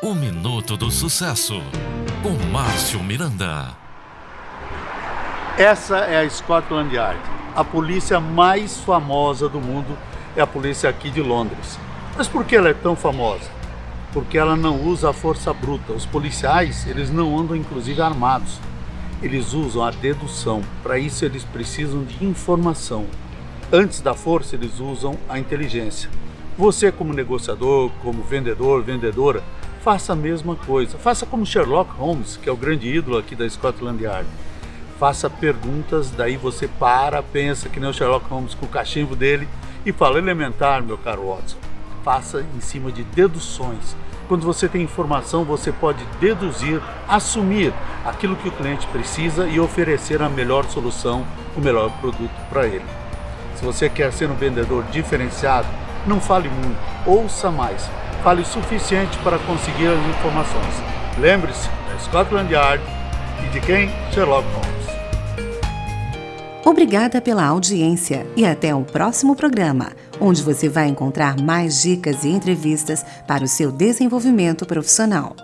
O Minuto do Sucesso, com Márcio Miranda. Essa é a Scotland Yard. A polícia mais famosa do mundo é a polícia aqui de Londres. Mas por que ela é tão famosa? Porque ela não usa a força bruta. Os policiais, eles não andam inclusive armados. Eles usam a dedução. Para isso eles precisam de informação. Antes da força, eles usam a inteligência. Você, como negociador, como vendedor, vendedora, faça a mesma coisa. Faça como Sherlock Holmes, que é o grande ídolo aqui da Scotland Yard. Faça perguntas, daí você para, pensa que nem o Sherlock Holmes com o cachimbo dele e fala elementar, meu caro Watson. Faça em cima de deduções. Quando você tem informação, você pode deduzir, assumir aquilo que o cliente precisa e oferecer a melhor solução, o melhor produto para ele. Se você quer ser um vendedor diferenciado, não fale muito, ouça mais. Fale o suficiente para conseguir as informações. Lembre-se da Scotland Yard e de quem? Sherlock Holmes. Obrigada pela audiência e até o próximo programa, onde você vai encontrar mais dicas e entrevistas para o seu desenvolvimento profissional.